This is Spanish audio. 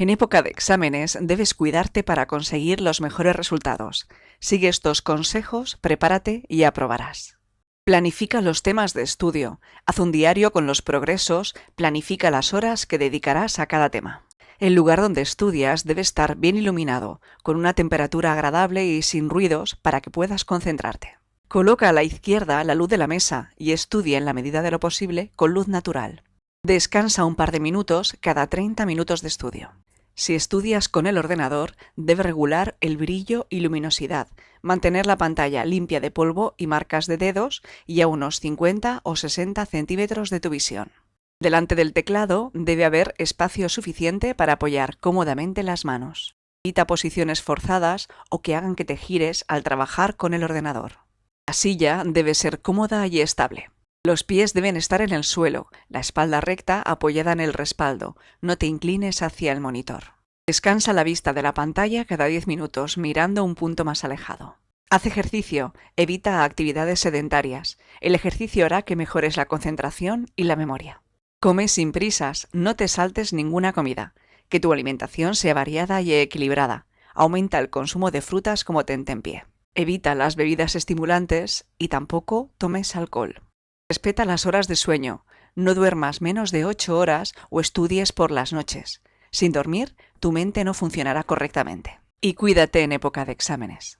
En época de exámenes debes cuidarte para conseguir los mejores resultados. Sigue estos consejos, prepárate y aprobarás. Planifica los temas de estudio, haz un diario con los progresos, planifica las horas que dedicarás a cada tema. El lugar donde estudias debe estar bien iluminado, con una temperatura agradable y sin ruidos para que puedas concentrarte. Coloca a la izquierda la luz de la mesa y estudia en la medida de lo posible con luz natural. Descansa un par de minutos cada 30 minutos de estudio. Si estudias con el ordenador, debe regular el brillo y luminosidad, mantener la pantalla limpia de polvo y marcas de dedos y a unos 50 o 60 centímetros de tu visión. Delante del teclado debe haber espacio suficiente para apoyar cómodamente las manos. Evita posiciones forzadas o que hagan que te gires al trabajar con el ordenador. La silla debe ser cómoda y estable. Los pies deben estar en el suelo, la espalda recta apoyada en el respaldo, no te inclines hacia el monitor. Descansa la vista de la pantalla cada 10 minutos mirando un punto más alejado. Haz ejercicio, evita actividades sedentarias. El ejercicio hará que mejores la concentración y la memoria. Come sin prisas, no te saltes ninguna comida. Que tu alimentación sea variada y equilibrada. Aumenta el consumo de frutas como tentempié. Evita las bebidas estimulantes y tampoco tomes alcohol. Respeta las horas de sueño. No duermas menos de 8 horas o estudies por las noches. Sin dormir, tu mente no funcionará correctamente. Y cuídate en época de exámenes.